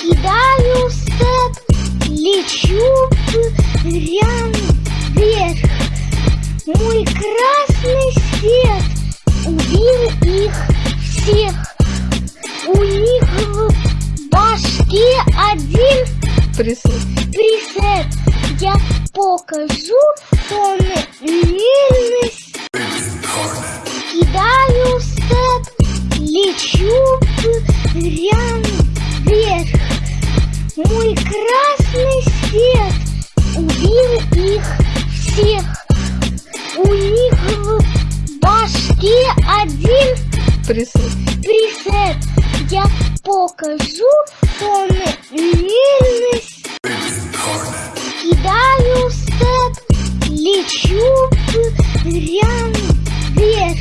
Кидаю степ, лечу прям вверх. Мой красный свет убил их всех. У них в башке один Присед. присед. Я покажу тоннельность Кидаю степ, лечу прям вверх Мой красный свет убил их всех. У них в башке один Присед. присед. Я покажу тоннельность Кидаю степ, лечу прям вверх.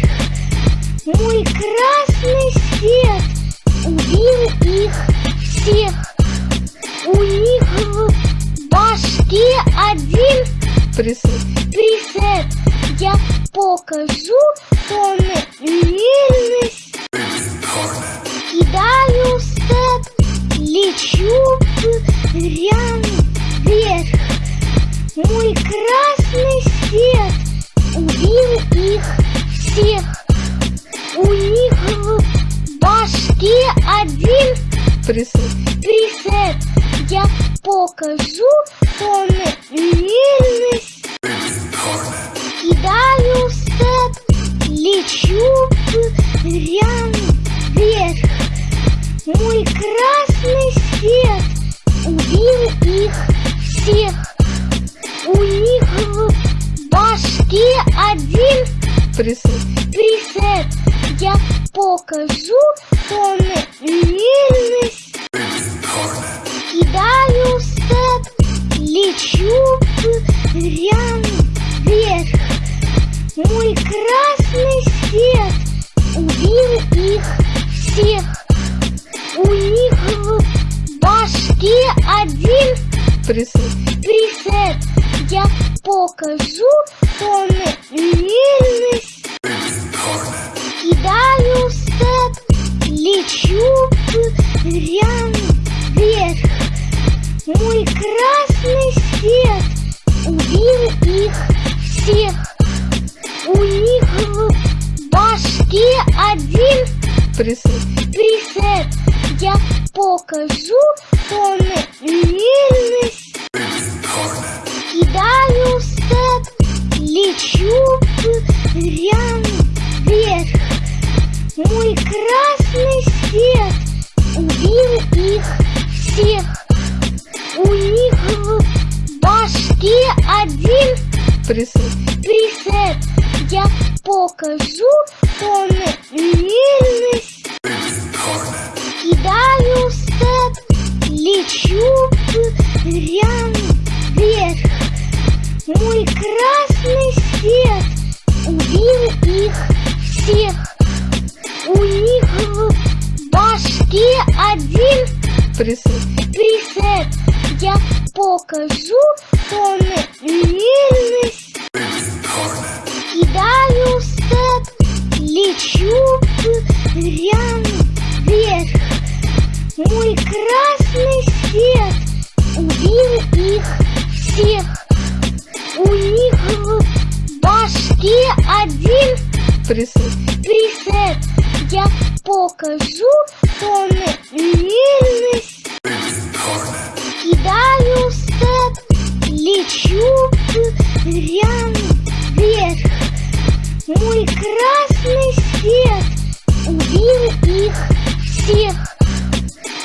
Мой красный свет убил их всех. У них в башке один Присед. присед Я покажу тоннельность Кидаю степ, лечу прям вверх. Мой красный свет убил их всех. У них в башке один Присед. присед Я покажу тоннельность Кидаю степ, лечу прям вверх Мой красный свет убил их всех У них в башке один Присед. присед Я покажу тоннельность Кидаю степ, лечу прям вверх. Мой красный свет убил их всех. У них в башке один Присед. присед. Я покажу тоннельность Кидаю степ, лечу прям вверх. Мой красный свет убил их всех. У них в башке один Присед. присед. Я покажу тоннельность Кидаю степ, лечу прям вверх Мой красный свет убил их всех. У них в башке один Присед. присед. Я покажу тоннельность Кидаю степ, лечу прям вверх. Мой красный свет убил их всех У них в башке один Присед. присед Я покажу тоннельность Кидаю степ, лечу прям вверх. Мой красный свет убил их всех. У них в башке один Присед. присед Я покажу тоннельность Кидаю степ, лечу прям вверх. Мой красный свет убил их всех.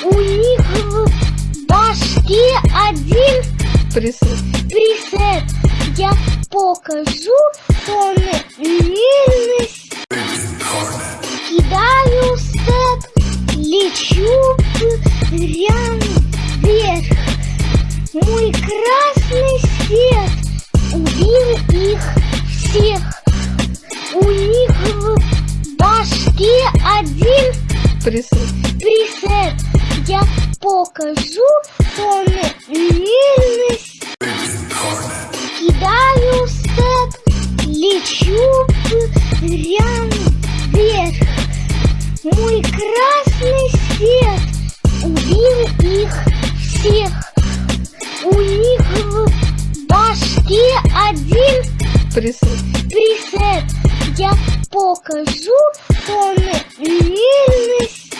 У них в башке один Присед. присед. Я покажу тоннельность Кидаю степ, лечу прям вверх. Мой красный свет убил их всех. У них в башке один Присед. присед. Я покажу тоннельность Кидаю степ, лечу прям вверх Мой красный свет убил всех. У них в башке один Присед. присед. Я покажу тоннельность.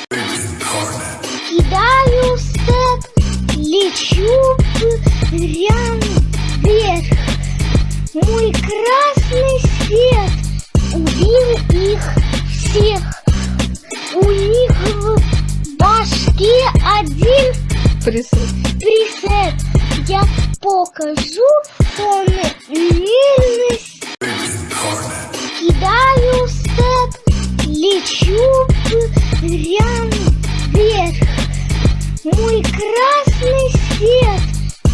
Кидаю степ, лечу прям вверх. Мой красный свет убил их всех. У них в башке один Присед. присед. Я покажу тоннельность. Кидаю степ, лечу прям вверх. Мой красный свет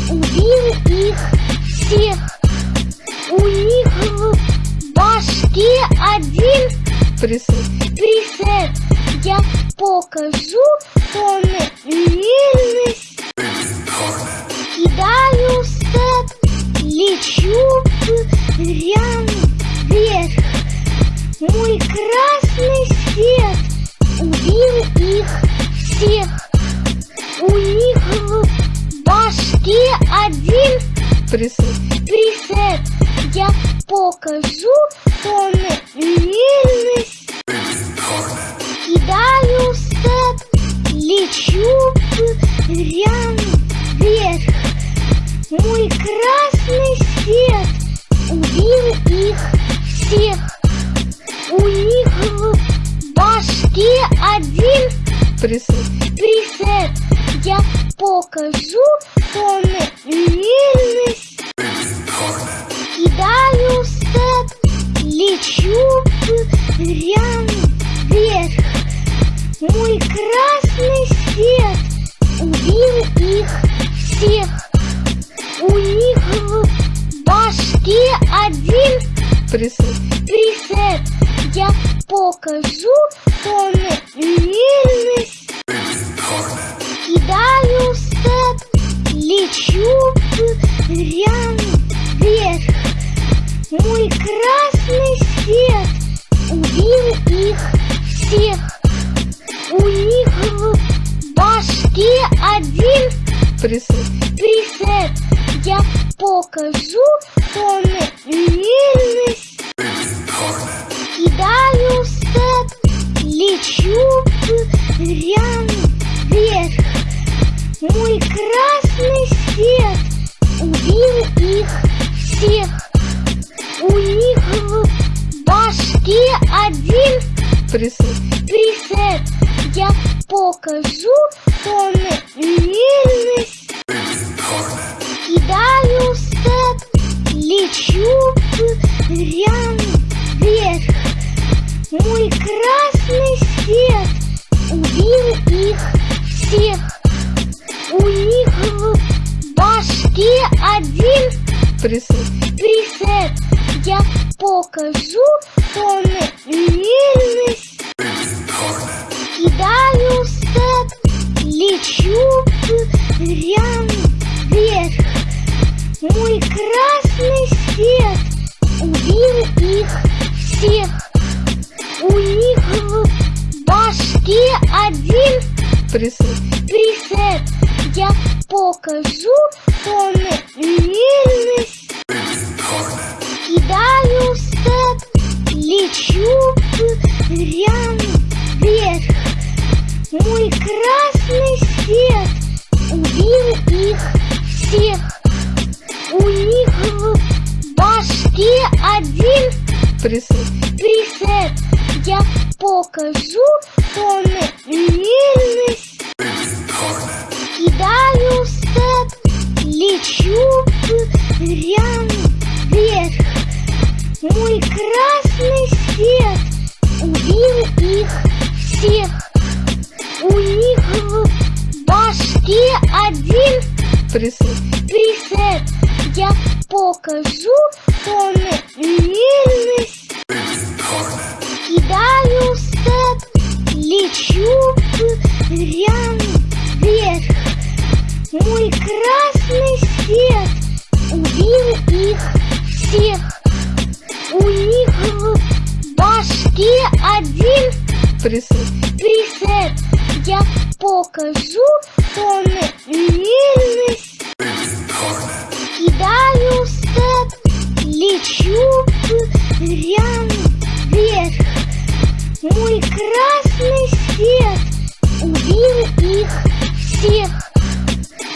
убил их всех. У них в башке один Присед. присед. Я покажу тоннельность. Кидаю степ, лечу прям вверх. Мой красный свет убил их всех. У них в башке один Присед. присед. Я покажу тоннельность. Кидаю степ, лечу прям вверх. Мой красный свет убил их всех. У них в башке один Присед. присед. Я покажу тоннельность. Кидаю степ, лечу прям вверх. Мой красный свет убил их всех. У них в башке один Присед. присед. Я покажу тоннельность. Кидаю степ, лечу прям вверх. Мой красный свет убил их всех. У них в башке один Присед. присед. Я покажу тоннельность. Кидаю степ, лечу прям вверх. Мой красный свет убил их всех. У них в башке один Присед. присед. Я покажу тоннельность. Кидаю степ, лечу прям вверх. Мой красный свет убил их всех. У них в башке один Присед. присед. Я покажу тоннельность. Кидаю степ, лечу прям вверх. Мой красный свет убил их всех. У них в башке один Присед. присед. Я покажу тоннельность. Кидаю степ, лечу прям вверх. Мой красный свет убил их всех. У них в башке один Присед. присед. Я покажу тоннельность. Кидаю степ, лечу прям вверх. Мой красный свет убил их всех. У них в башке один Присед. присед. Я покажу тоннельность. Кидаю степ, лечу прям вверх. Мой красный свет убил их всех. У них в башке один пресет. пресет. Я покажу он нежность. Кидаю степ, лечу прям вверх. Мой красный свет убил их всех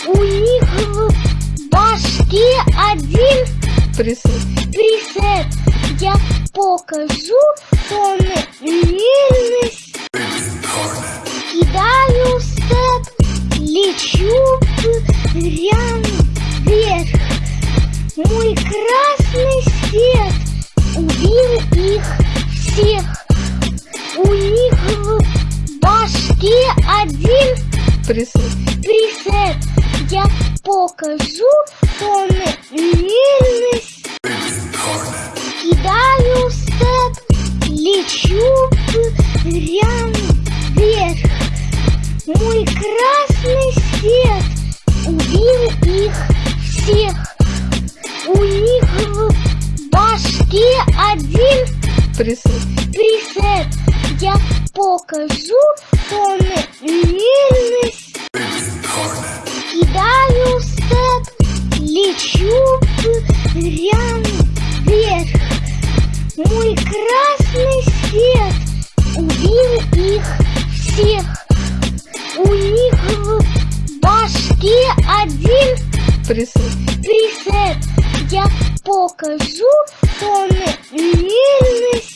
у них в башке один пресет. пресет. Я покажу он лильность. Кидаю степ, лечу прям вверх. Мой красный свет убил их всех. У них в башке один пресет. пресет. Я покажу тональность. Кидаю степ, лечу прям вверх. Мой красный свет убил их всех. У них в башке один Пресет. пресет. Я покажу тональность. Кидаю степ, лечу прям вверх. Мой красный свет убил их всех. У них в башке один Пресет. пресет. Я покажу тональность.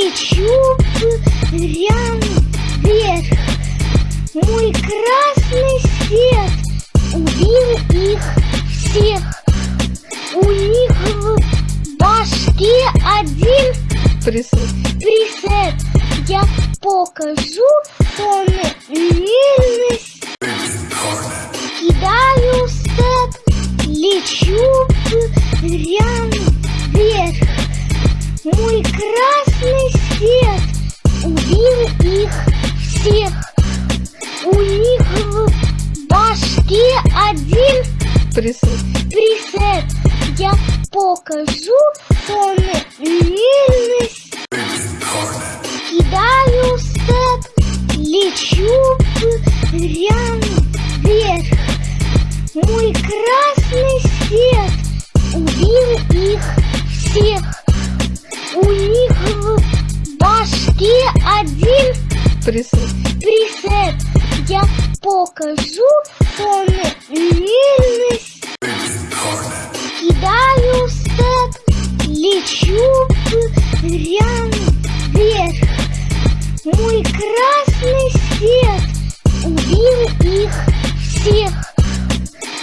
Лечу прям вверх. Мой красный свет убил их всех. У них в башке один Пресет. пресет. Я покажу тональность. Кидаю степ, лечу прям вверх. Мой красный свет убил их всех. У них в башке один Пресет. пресет. Я покажу тональность. Кидаю степ, лечу прям вверх. Мой красный свет убил их всех. У них в башке один Пресет. пресет. Я покажу тональность. Кидаю степ, лечу прям вверх. Мой красный свет убил их всех.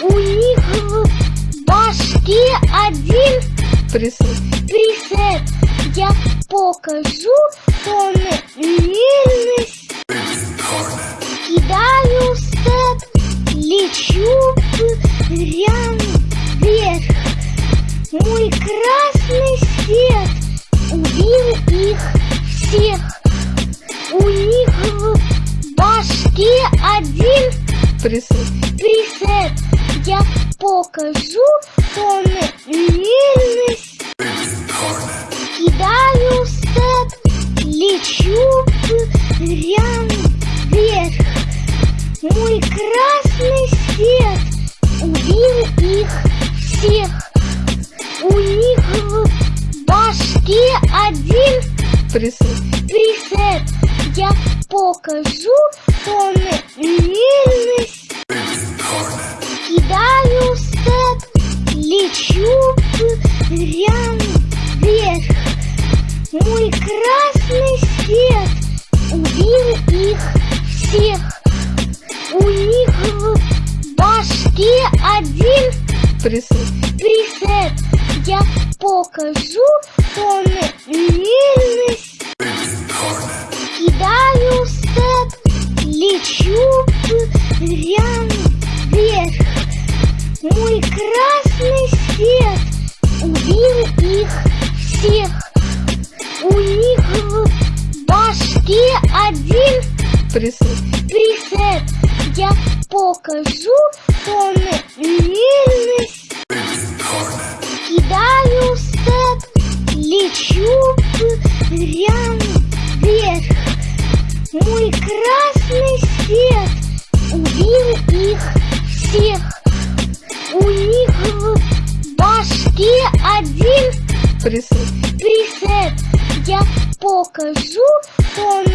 У них в башке один Пресет. пресет. Я покажу тональность. Кидаю степ, лечу прям вверх. Мой красный свет убил их всех. У них в башке один Пресет. пресет. Я покажу тональность. Степ, лечу вверх. Мой красный свет убил их всех. У них в башке один Пресет. пресет. Я покажу тональность. Кидаю степ, лечу прям вверх. Мой красный свет убил их всех. У них в башке один Пресет. пресет. Я покажу тональность. Кидаю степ, лечу прям вверх. Мой красный свет убил их всех. У них в башке один Пресет. пресет. Я покажу тональность. Кидаю степ, лечу прям вверх. Мой красный свет убил их покажу тональность.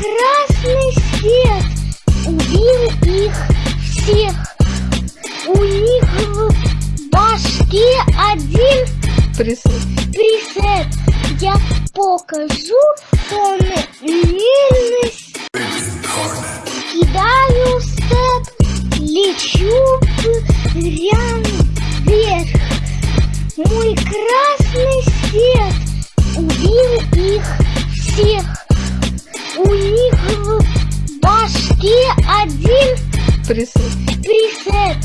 Красный свет убил их всех. У них в башке один Присед. присед. Я покажу тоннельность. Кидаю степ, лечу прям вверх. Мой красный свет убил их всех. Один Присед. присед.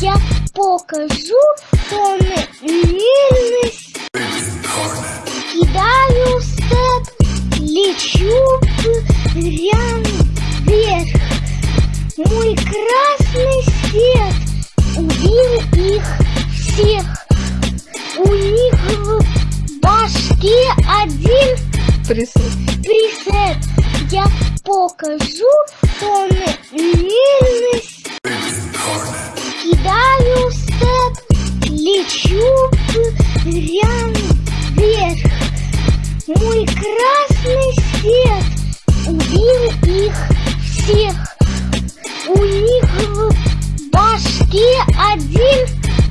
Я покажу тоннельность. Кидаю степ, лечу прям вверх. Мой красный свет убил их всех. У них в башке один Присед. присед. Я покажу тоннельность. Кидаю степ, лечу прям вверх. Мой красный свет убил их всех. У них в башке один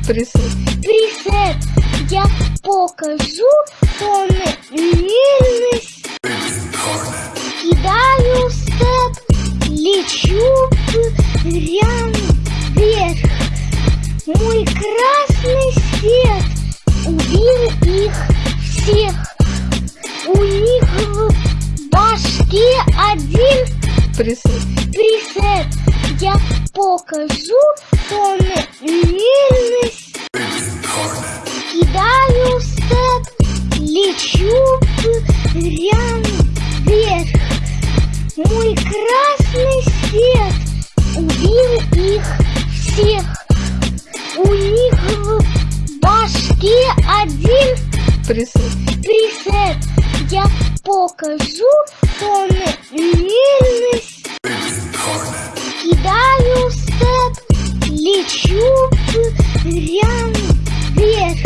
Присед. присед. Я покажу тоннельность. Кидаю степ, лечу прям вверх. Мой красный свет убил их всех. У них в башке один Присед. присед. Я покажу тоннельность. Кидаю степ, лечу прям вверх. Мой красный свет убил их всех. У них в башке один Присед. присед. Я покажу тоннельность. Кидаю степ, лечу прям вверх.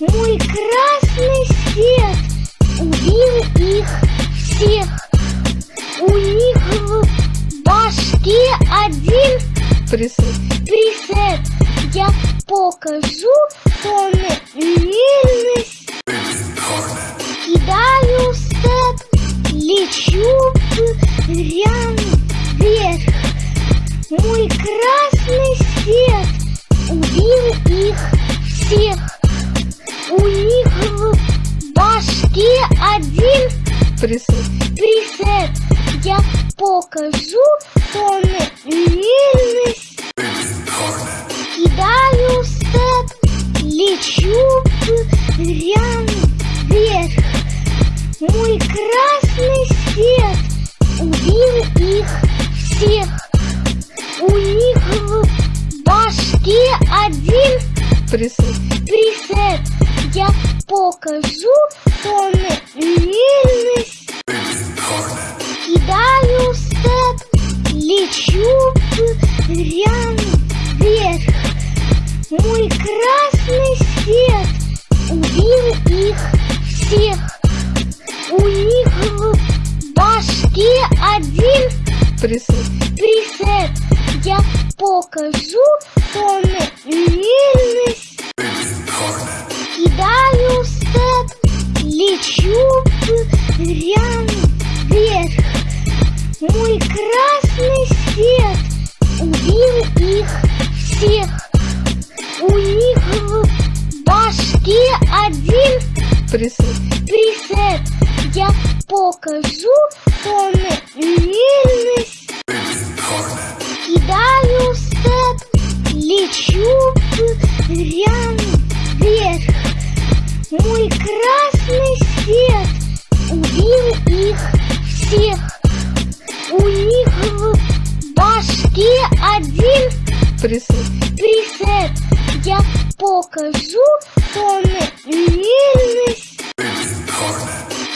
Мой красный свет убил их всех. У них в башке один Присед. присед. Я покажу тоннельность. Кидаю степ, лечу прям вверх. Мой красный свет убил их всех. У них в башке один Присед. присед. Я покажу тоннельность. Кидаю степ, лечу прям вверх. Мой красный свет убил их всех. У них в башке один Пресет. Пресет. Я покажу тональность. Кидаю степ, лечу прям вверх. Мой красный свет убил их всех. У них в башке один Пресет. пресет. Я покажу тональность. Кидаю степ, лечу прям вверх. Мой красный свет убил их всех. У них в башке один Пресет. пресет. Я покажу тональность. Кидаю степ, лечу прям вверх. Мой красный свет убил их всех. У них в башке один Пресет. пресет. Я покажу тональность.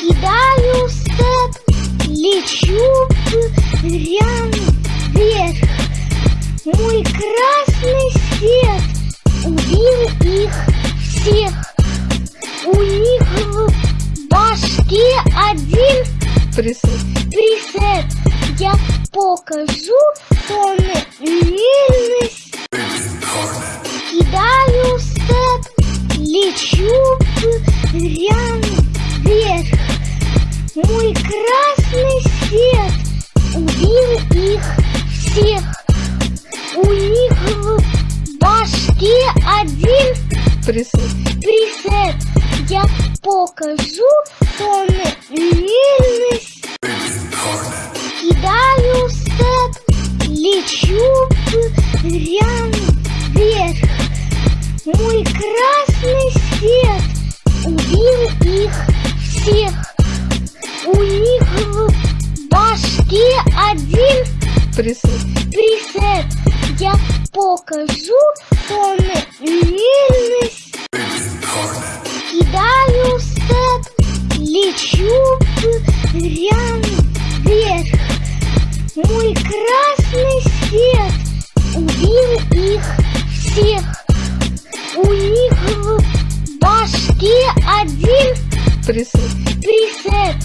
Кидаю степ, лечу прям вверх. Мой красный свет убил их всех. У них в башке один Пресет. пресет. Я покажу тональность. Кидаю степ, лечу прям вверх. Мой красный свет убил их всех. У них в башке один Пресет. пресет. Я покажу тональность. Кидаю степ, лечу прям вверх. Мой красный свет убил их всех. У них в башке один Пресет. пресет. Я покажу тональность. Кидаю степ, лечу прям вверх. Мой красный свет убил их всех. У них в башке один Пресет. пресет.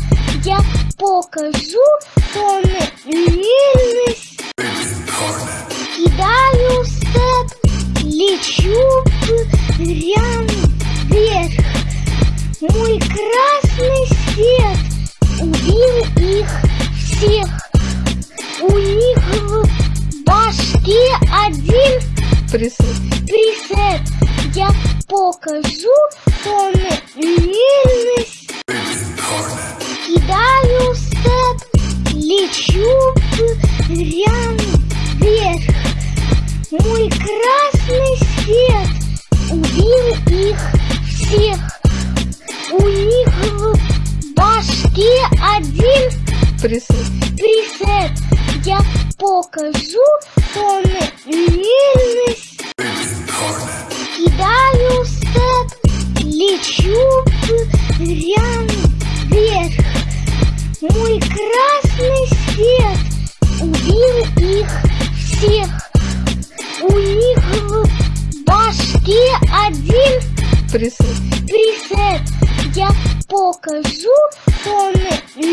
Я покажу тональность. Кидаю степ, лечу прям вверх. Мой красный свет убил их всех. У них в башке один Пресет. пресет. Я покажу тональность. Кидаю степ, лечу прям вверх. Мой красный свет убил их всех. У них в башке один Пресет. пресет. Я покажу тональность. Кидаю степ, лечу прям вверх. Мой красный свет убил их всех. У них в башке один Пресет. пресет. Я покажу тональность.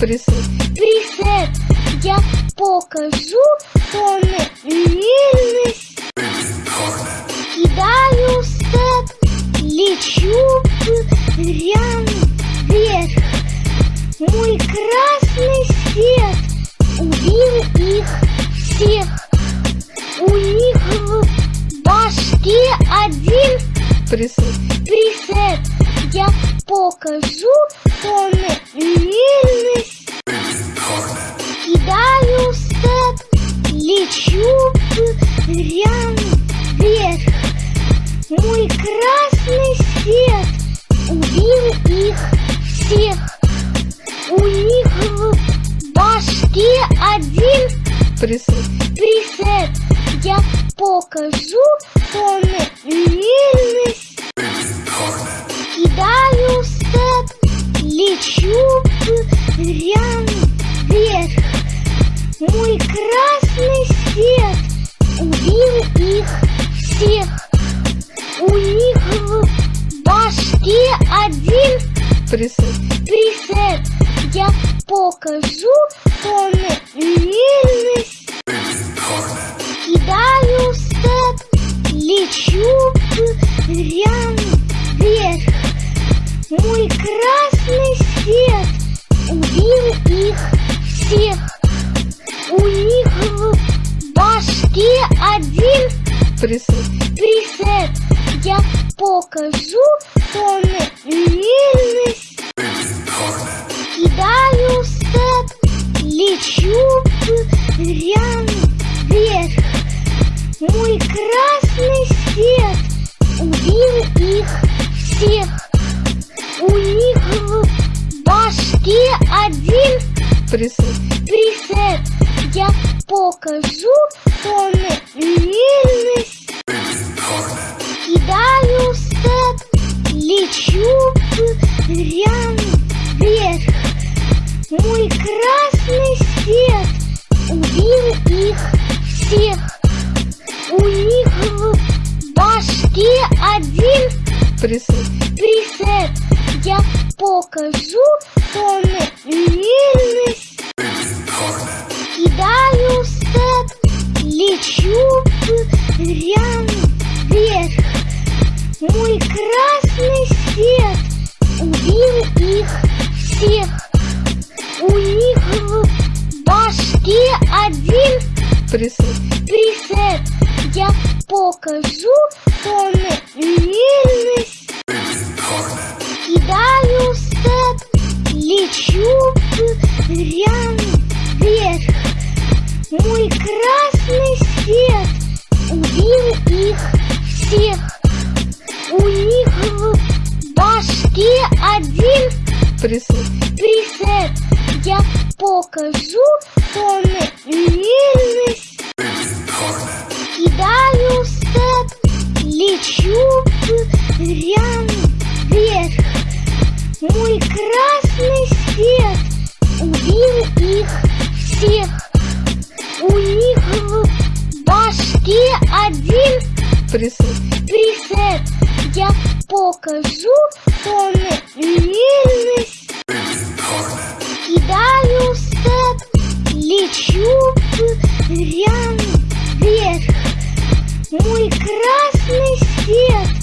Один Присед. присед. Я покажу тоннельность. Кидаю степ, лечу прям вверх. Мой красный свет убил их всех. У них в башке один Присед. присед. Я покажу тоннельность. Кидаю степ, лечу прям вверх. Мой красный свет убил их всех. У них в башке один Присед. присед. Я покажу тоннельность. Кидаю степ, лечу прям вверх. Мой красный свет убил их всех. У них в башке один Присед. присед. Я покажу тоннельность. Кидаю степ, лечу прям вверх. Мой красный свет убил их всех. У них в башке один Присед. присед. Я покажу тоннельность. Кидаю степ, лечу прям вверх. Мой красный один Присед. присед. Я покажу тоннельность. Кидаю степ, лечу прям вверх. Мой красный свет убил их всех. У них в башке один Присед. присед. Я покажу тоннельность. Кидаю степ, лечу прям вверх. Мой красный свет убил их всех. У них в башке один Присед. присед. Я покажу тоннельность. Кидаю степ, лечу прям вверх. Мой красный свет убил их всех. У них в башке один Присед. присед. Я покажу тоннельность. Кидаю степ, лечу прям вверх. Мой красный свет убил их всех. У них в башке один Присед. присед. Я покажу тоннельность. Кидаю степ, лечу прям вверх. Мой красный свет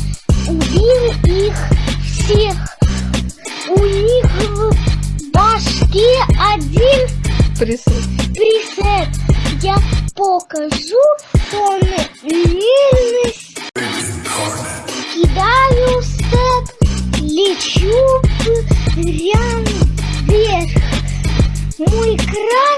Пресет. Пресет. Я покажу тональность. Кидаю степ, лечу прям вверх. Мой красный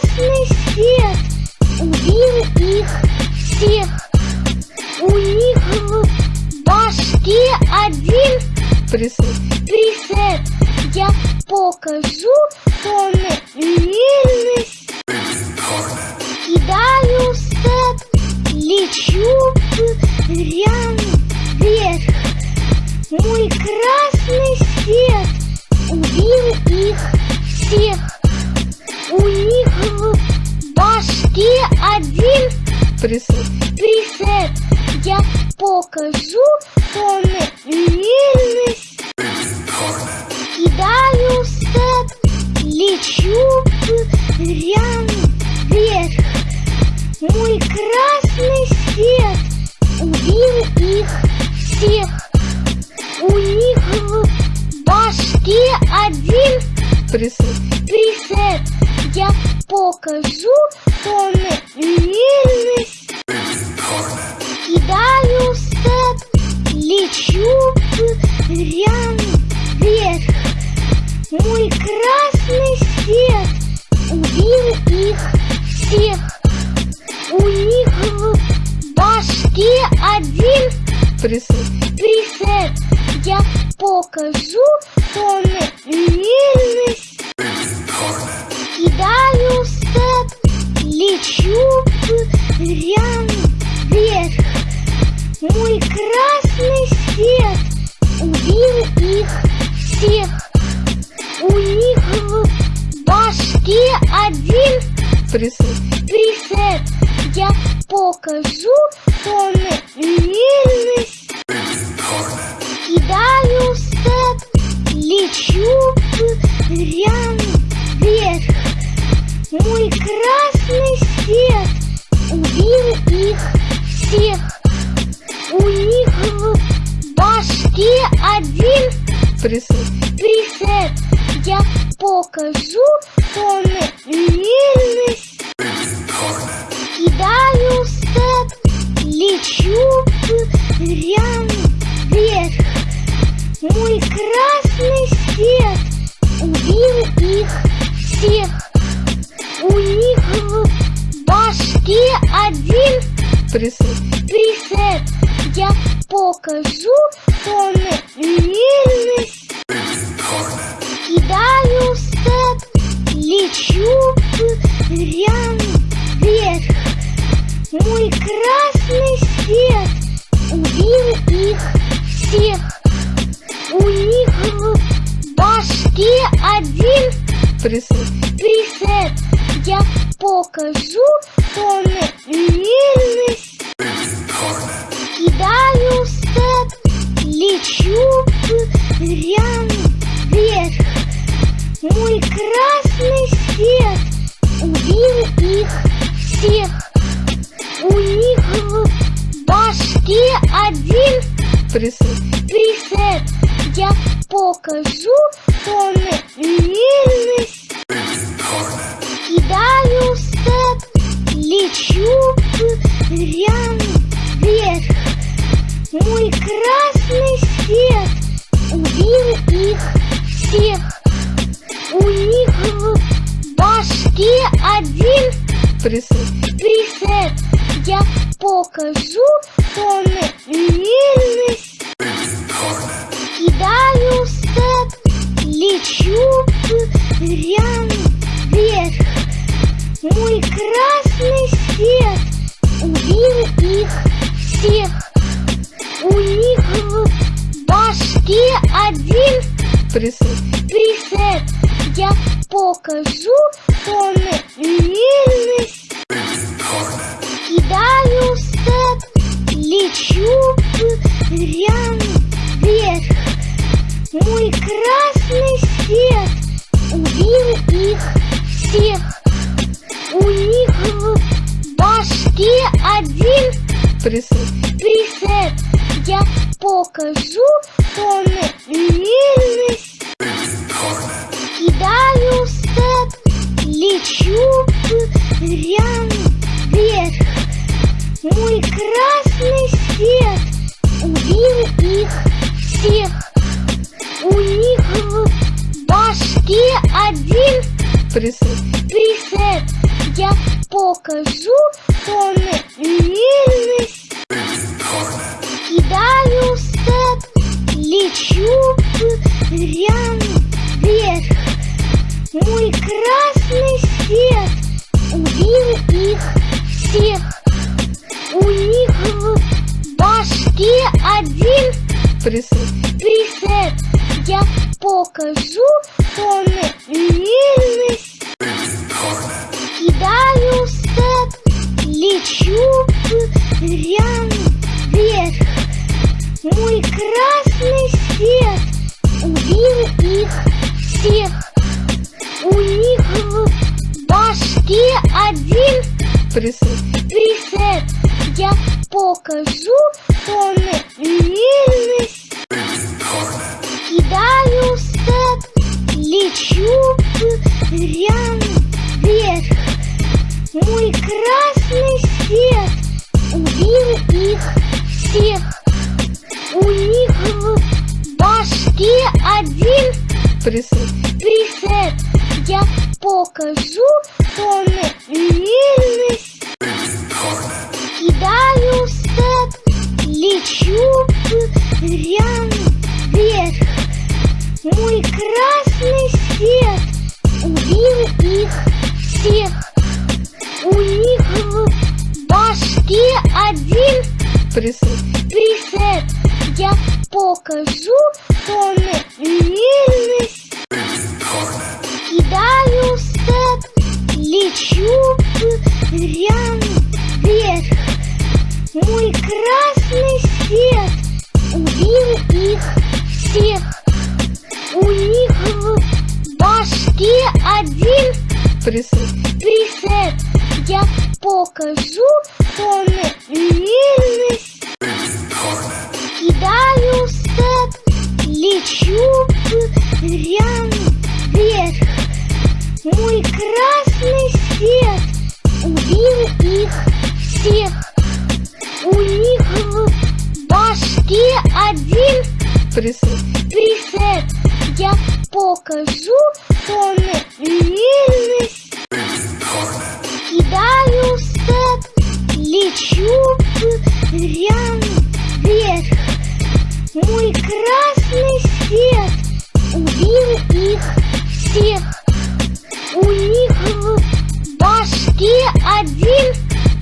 Пресет. пресет. Я покажу тональность. Кидаю степ, лечу прям вверх. Мой красный свет убил их всех. У них в башке один Пресет. пресет. Я покажу тональность. Кидаю степ, лечу прям вверх. Мой красный свет убил их всех. У них в башке один Пресет. пресет. Я покажу тональность. Кидаю степ, лечу прям вверх. Мой красный свет убил их всех. У них в башке один Пресет. пресет. Я покажу тональность. Кидаю степ, лечу прям вверх. Мой красный свет убил их всех. У них в башке один Пресет. пресет. Я покажу тональность. Кидаю степ, лечу прям вверх. Мой красный Пресет. пресет. Я покажу тональность. Кидаю степ, лечу прям вверх. Мой красный свет убил их всех. У них в башке один Пресет. пресет. Я покажу тональность. Кидаю степ, лечу прям вверх. Мой красный свет убил их всех. У них в башке один Пресет. пресет. Я покажу тональность. Кидаю степ, лечу прям вверх. Мой красный свет убил их всех. У них в башке один Пресет. пресет. Я покажу тональность. Кидаю степ, лечу прям вверх. Мой красный свет убил их всех. У них в башке один Присед. присед. Я покажу тоннельность. Кидаю степ, лечу прям вверх. Мой красный свет убил их всех. У них в башке один Присед. присед. Я покажу тоннельность. Кидаю степ, лечу прям вверх. Мой красный свет убил их всех. У них башке один Присед. присед. Я покажу тоннельность. Кидаю степ, лечу прям вверх. Мой красный свет убил их всех. У них в башке один Присед. присед. Я покажу тоннельность. Кидаю степ, лечу прям вверх. Мой красный свет убил их всех. У них в башке один Присед. присед. Я покажу тоннельность. Кидаю степ, лечу прям вверх. Мой красный свет убил их всех. У них в башке один Присед. присед. Я покажу тоннельность. Кидаю степ, лечу прям вверх. Мой красный свет убил их всех. У них в башке один Присед. присед. Я покажу тоннельность. Кидаю степ, лечу прям вверх. Мой красный свет убил их всех. У них в башке один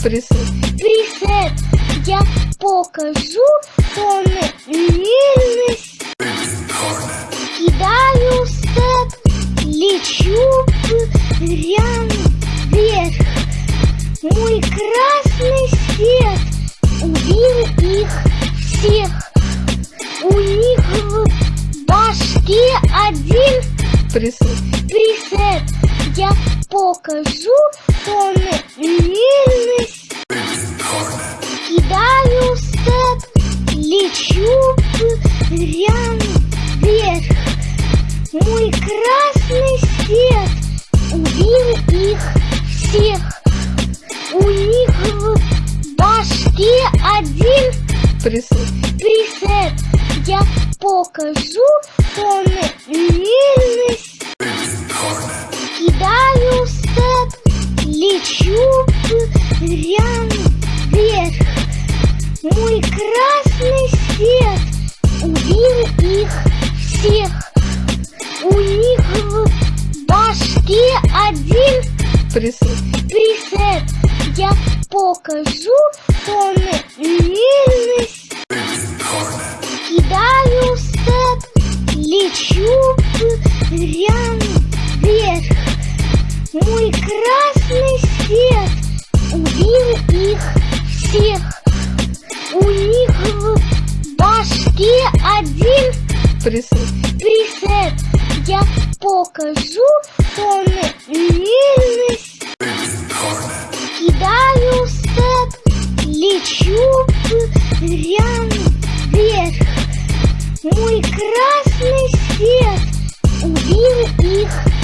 Присед. присед. Я покажу тоннельность. Кидаю степ, лечу прям вверх. Мой красный свет убил их всех. У них в башке один Присед. присед. Я покажу тоннельность. Кидаю степ, лечу прям вверх. Мой красный свет убил их всех. У них в башке один Присед. присед. Я покажу тоннельность. Кидаю степ, лечу прям вверх. Мой красный свет убил их всех. У них в башке один Присед. присед. Я покажу тоннельность. Кидаю красный свет убил их всех. У них в башке один Присед. присед. Я покажу тоннельность. Кидаю степ, лечу прям вверх. Мой красный свет убил их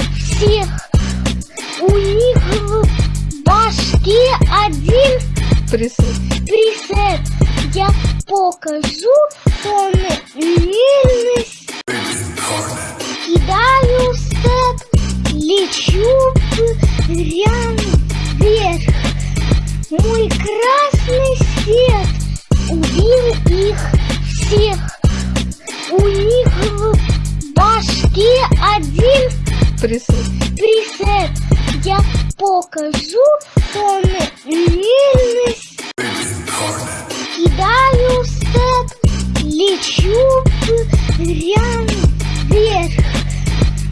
башке один Присед. присед. Я покажу тональность. Кидаю степ, лечу прям вверх. Мой красный свет убил их всех. У них в башке один Присед. присед. Я покажу тональность. Кидаю степ, лечу прям вверх.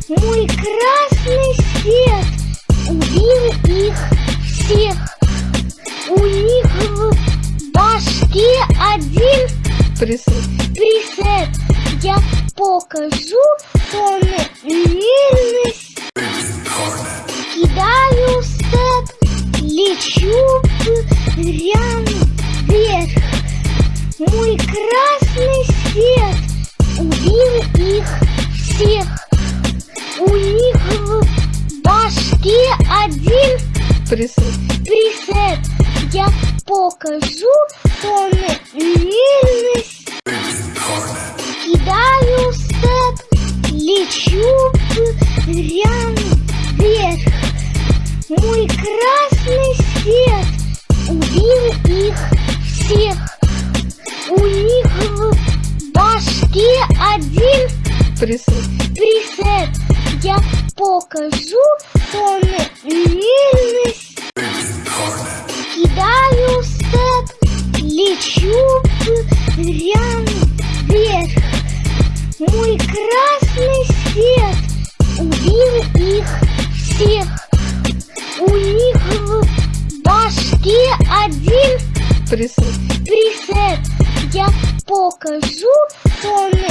Мой красный свет убил их всех. У них в башке один Присед. присед. Я покажу тональность. Кидаю степ, лечу прям вверх. Мой красный свет убил их всех. У них в башке один Присед. присед. Я покажу тональность. Кидаю степ, лечу прям вверх. Мой красный свет убил их всех. У них в башке один Присед. присед. Я покажу тональность. Кидаю степ, лечу прям вверх. Мой красный свет убил их всех. У них в башке один Присед. присед. Я покажу тональность.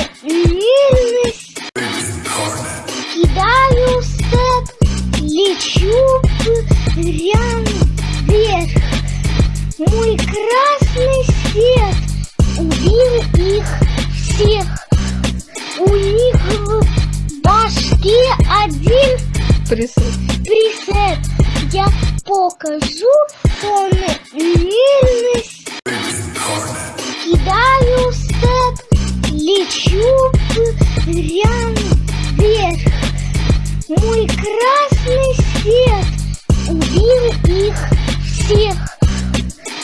Кидаю степ, лечу прям вверх. Мой красный свет убил их всех. У них в башке один Присед. присед. Я покажу тональность. Кидаю степ, лечу прям вверх. Мой красный свет убил их всех.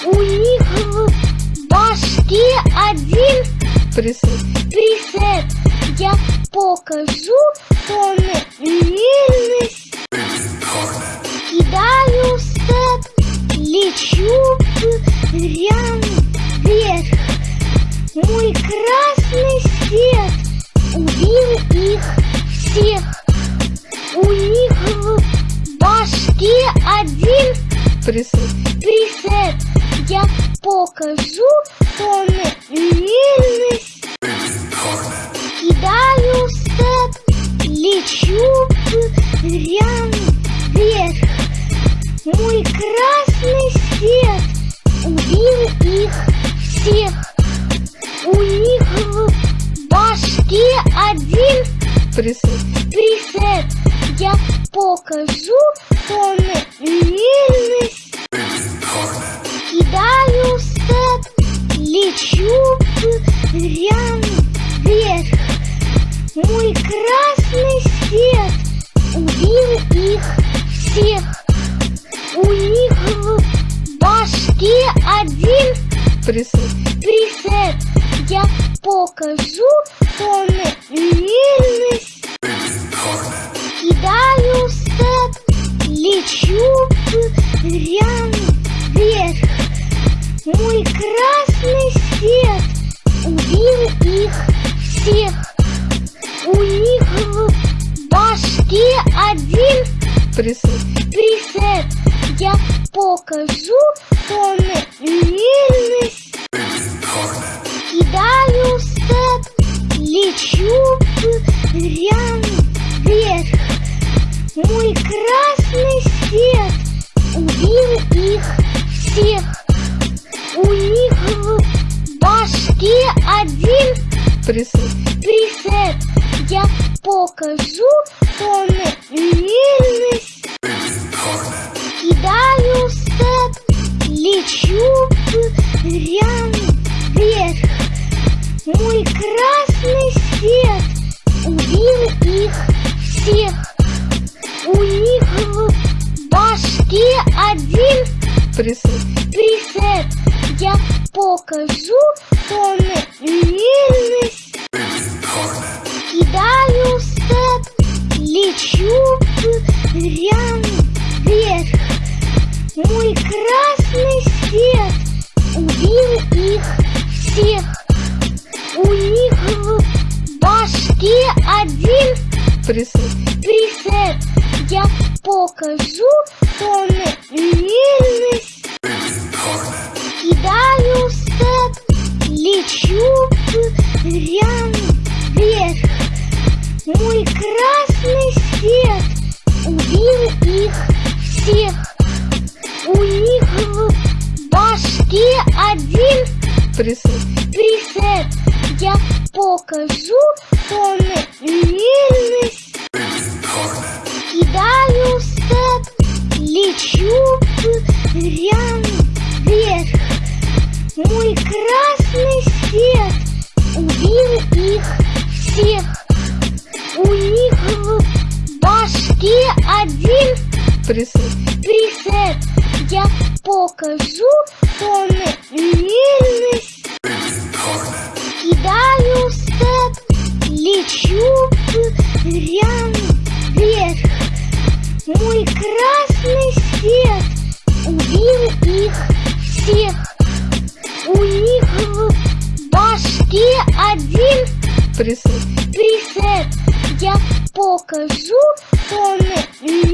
У них в башке один Присед. присед. Покажу тональность. Кидаю степ, лечу прям вверх. Мой красный свет убил их всех. У них в башке один Присед. Всех. У них в башке один Присед. присед. Я покажу тональность. Кидаю степ, лечу прям вверх. Мой красный свет убил их всех. У них в башке один Присед. присед. Я покажу тоннельность. Кидаю степ, лечу прям вверх. Мой красный свет убил их всех. У них в башке один Присед. присед. Я покажу тоннельность. Кидаю степ, лечу прям вверх. Мой красный свет убил их всех. У них в башке один Присед. присед. Я покажу тоннельность. Кидаю степ, лечу прям вверх. Мой красный свет убил их всех. У них в башке один Присед. присед. Я покажу тоннельность. Кидаю степ, лечу прям вверх. Мой красный свет убил их всех. У них в башке один Присед. присед. Я покажу тоннельность.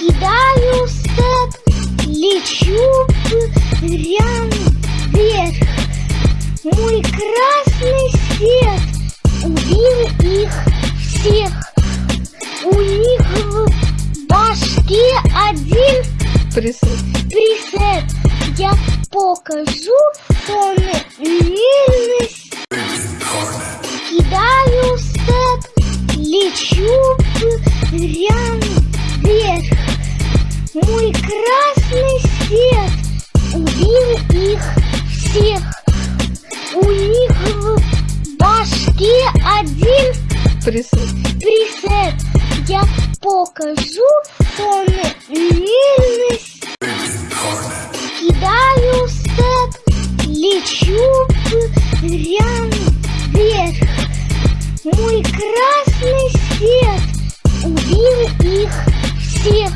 Кидаю степ, лечу прям вверх. Мой красный свет убил их всех. У них в башке один Присед. присед. Я покажу тоннельность. Кидаю степ, лечу прям вверх. Мой красный свет убил их всех. У них в башке один Присед. присед. Я покажу тоннельность. Кидаю степ, лечу прям вверх. Мой красный свет убил их всех.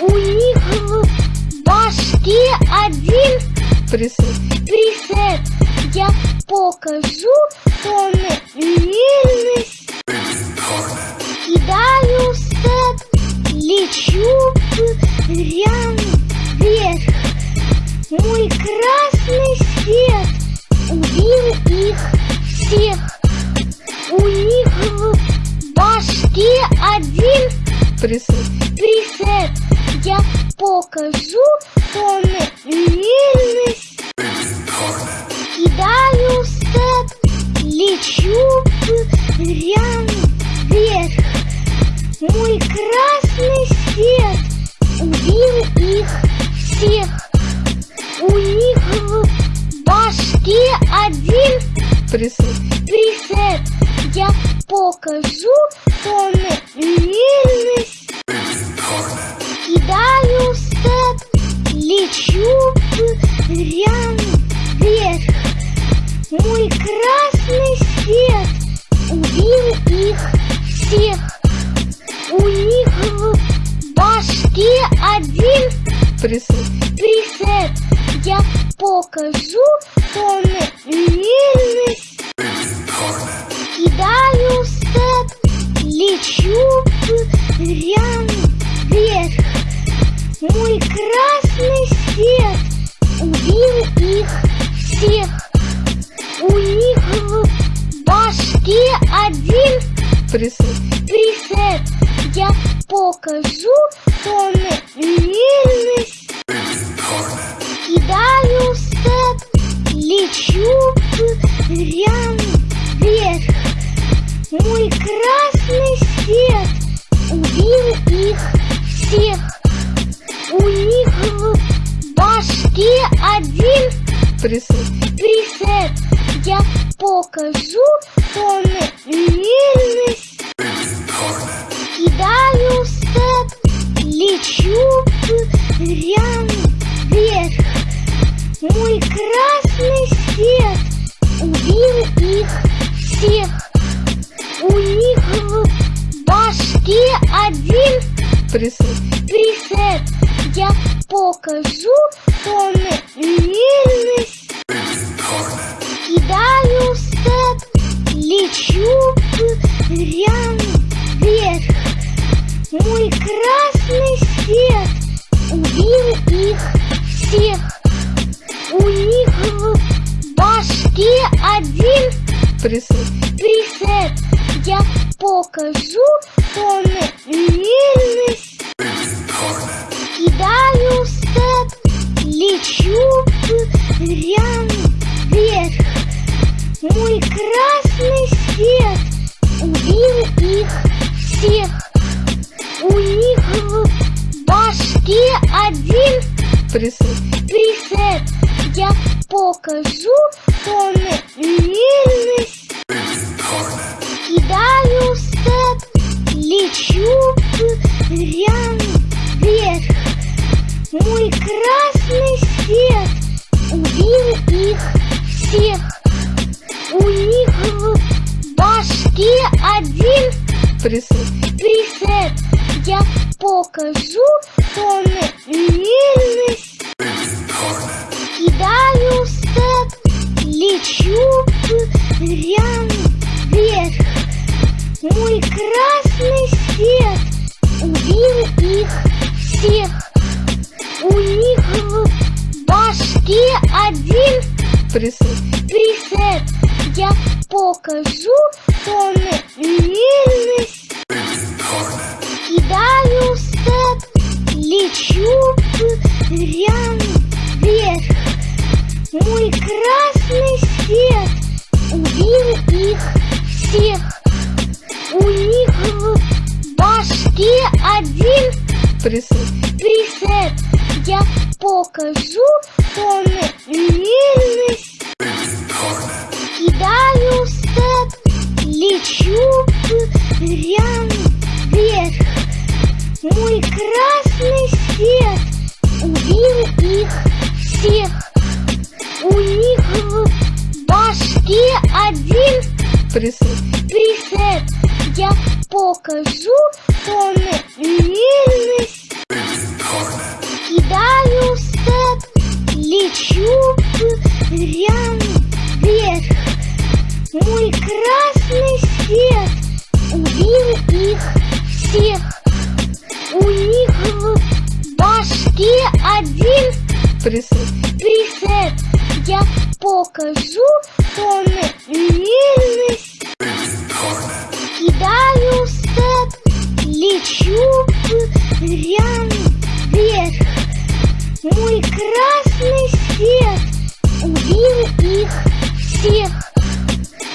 У них в башке один Присед. присед. Я покажу тоннельность. Кидаю степ, лечу прям вверх. Мой красный свет убил их всех. У них в башке один Присед. присед. Я покажу тоннельность. Один Присед. присед. Я покажу тоннельность. Кидаю степ, лечу прям вверх. Мой красный свет убил их всех. У них в башке один Присед. присед. Я покажу тоннельность. Один присед, присед. Я покажу тоннельность. Кидаю степ, лечу прям вверх. Мой красный свет убил их всех. У них в башке один присед, присед. Я покажу тоннельность. Кидаю степ, лечу прям вверх. Мой красный свет убил их всех. У них в башке один присед, присед. Я покажу тоннельность. Кидаю степ, лечу прям вверх. Мой красный свет убил их всех. У них в башке один присед, присед. Я покажу тоннельность. Кидаю степ, лечу прям вверх. Мой красный свет убил их всех. У них в башке один присед, присед. Я покажу тоннельность. Кидаю степ, лечу прям вверх. Мой красный свет убил их всех. Присед, присед. Я покажу тоннельность. Кидаю степ, лечу прям вверх. Мой красный свет убил их всех. У них в башке один присед, присед. Я покажу тоннельность. Кидаю степ, лечу прям вверх. Мой красный свет убил их всех. У них в башке один присед, присед. Я покажу тоннельность. Кидаю степ, лечу прям вверх. Мой красный свет убил их всех.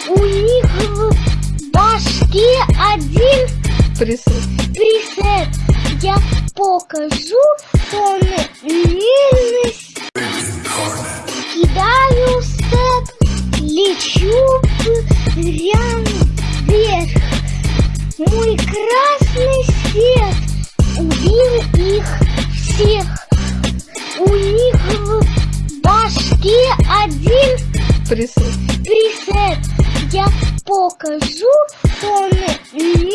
У них в башке один присед, присед. Я покажу тоннельность. Кидаю степ, лечу прям вверх. Мой красный свет убил их всех. У них в башке один присед, присед. Я покажу тоннельность.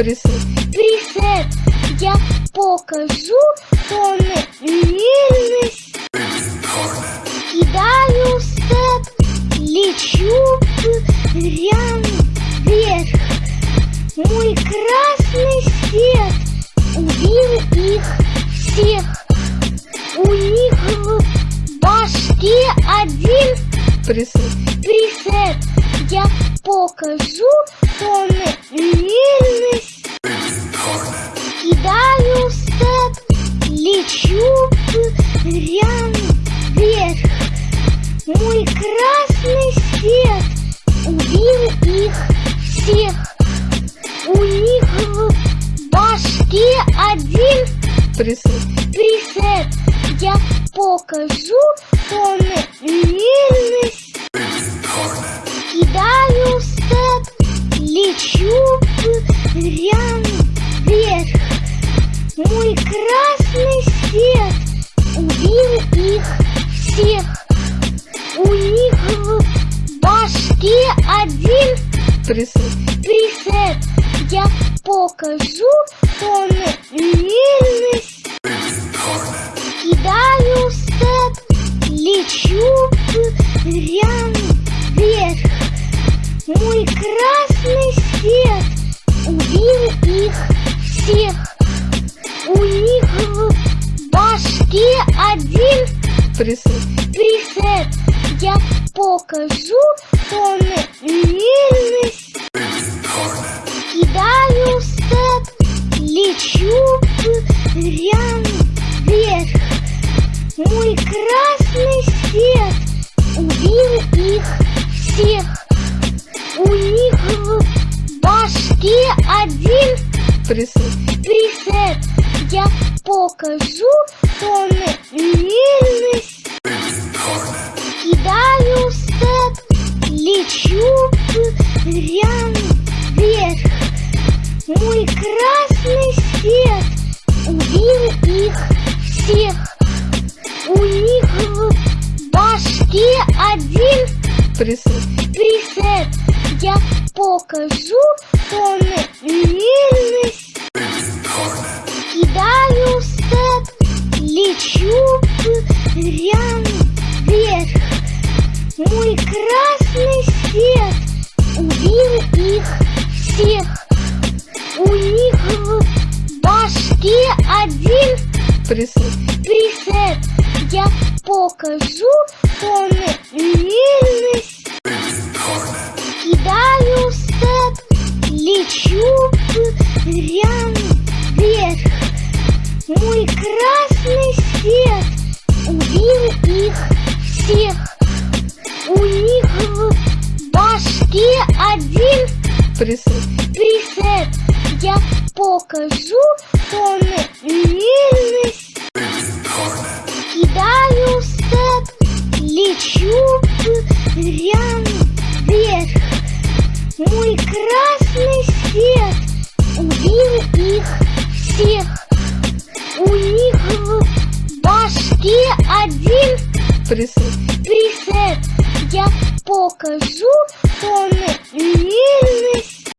Присед. присед. Я покажу Мой красный свет убил их всех. У них в башке один Присед. присед. Я покажу тоннельность. Кидаю степ, лечу прям вверх. Мой красный свет убил их всех. Башке один Присед. присед. Я покажу тоннельность. Кидаю степ, лечу прям вверх. Мой красный свет убил их всех. У них в башке один Присед. присед. Я покажу тоннельность. Кидаю степ, лечу прям вверх. Мой красный свет убил их всех. У них в башке один Присед. присед. Я покажу тоннельность. Кидаю степ, лечу прям вверх. Мой красный свет убил их всех. У них в башке один Присед. присед. Я покажу тоннельность.